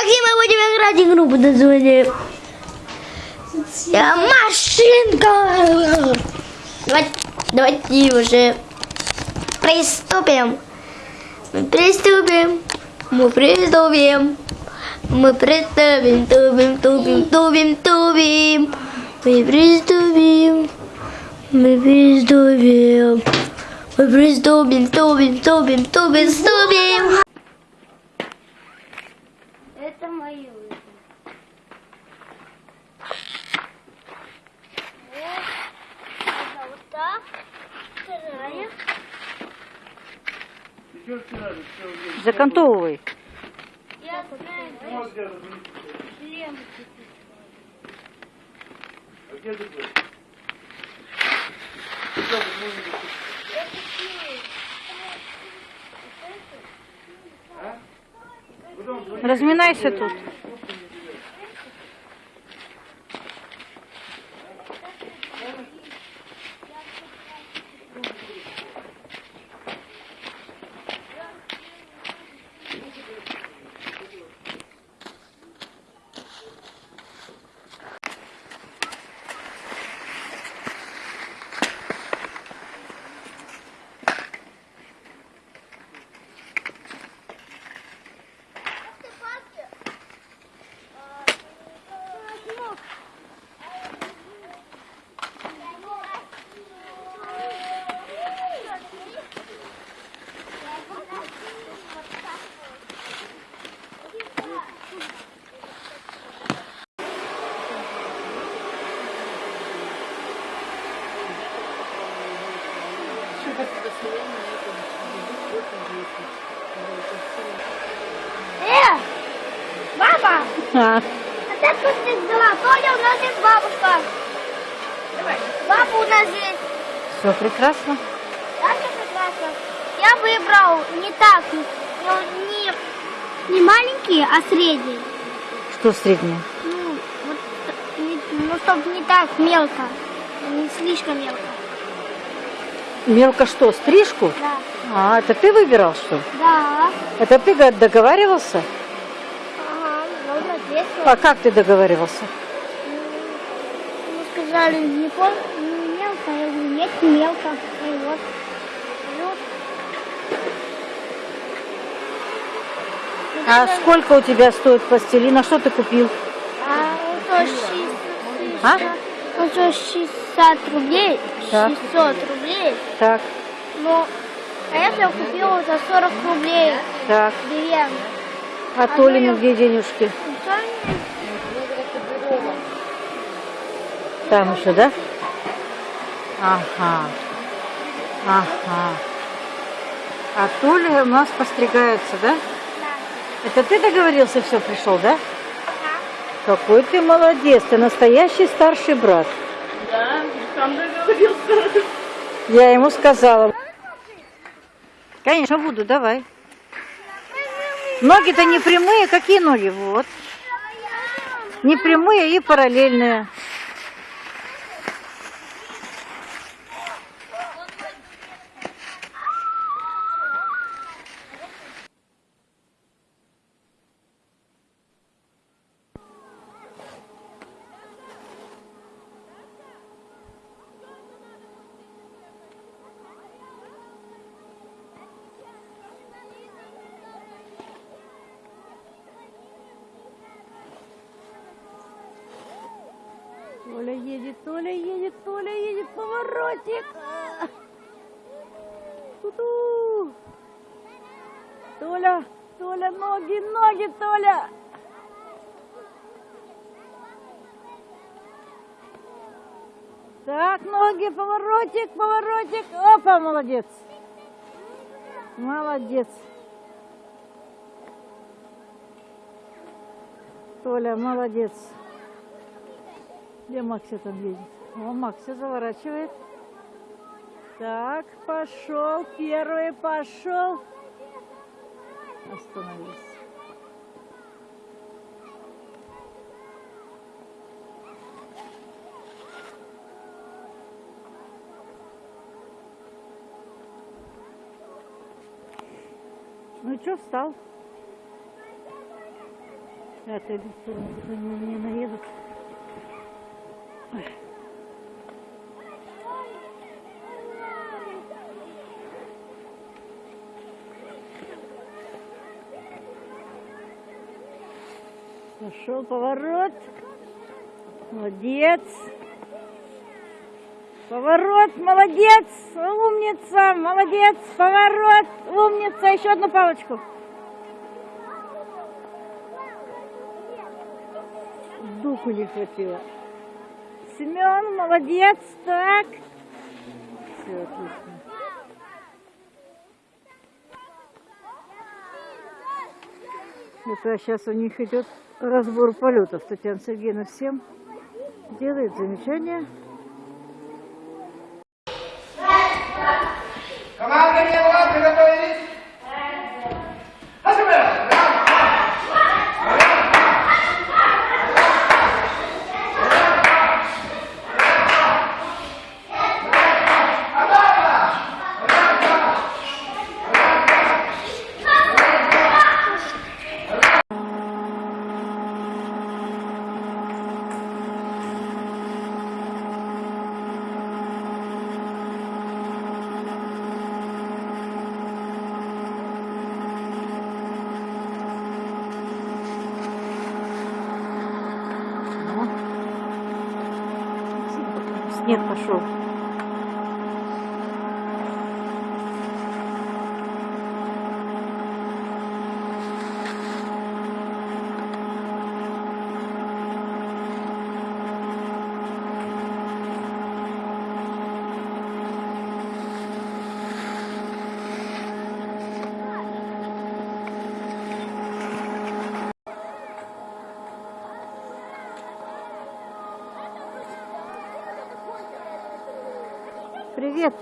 Какие мы будем играть игру под названием «Я машинка? Давайте, давайте уже приступим. Мы приступим. Мы приступим. Мы приступим, тубим, тубим, тубим, тубим. Мы приступим. Мы приступим. Мы приступим, тубим, тубим, тубим, тубим. Это мои лыжи. Вот, вот так. Вторая. Закантовывай. Я знаю, шлем. Разминайся тут. Э, баба, А, а ты кто здесь взяла? Толя, у нас есть бабушка. Баба у нас есть. все прекрасно. Да, все прекрасно. Я выбрал не так, не, не маленькие, а средние. Что среднее? Ну, вот, не- ну, чтобы не так мелко, не слишком мелко. Мелко что, стрижку? Да. А, это ты выбирал что? Да. Это ты договаривался? Ага, ну, надеюсь. А как ты договаривался? Ну, Мы сказали, не помню, мелко, я говорю, нет, не мелко. И вот. Ну. Ну, а сколько у тебя стоит постелина? Что ты купил? А, это 6. А? Это 6. 600 рублей, так. 600 рублей. Так. Ну, а если я купила за 40 рублей так. билет? А, а Толину где денежки? Там еще, да? Ага. Ага. А Толя у нас постригается, да? Да. Это ты договорился, все пришел, да? Да. Какой ты молодец, ты настоящий старший брат. Сам договорился. Я ему сказала. Конечно, буду, давай. Ноги-то не прямые, какие ноги? Вот. Не прямые и параллельные. Толя едет, Толя едет, Толя едет, поворотик. Ту-ту. Толя, Толя, ноги, ноги, Толя. Так, ноги, поворотик, поворотик. Опа, молодец. Молодец. Толя, молодец. Где Макся там едет? О, Макся заворачивает. Так, пошел. Первый пошел. Остановился. Ну что, встал? Они на меня наедут. Пошел поворот. Молодец. Поворот, молодец, умница, молодец, поворот, умница, еще одну палочку. Духу не хватило. Семен, молодец, так. Все, отлично. Это сейчас у них идет разбор полетов. Татьяна Сергеевна всем делает замечания. Снег пошел. Привет.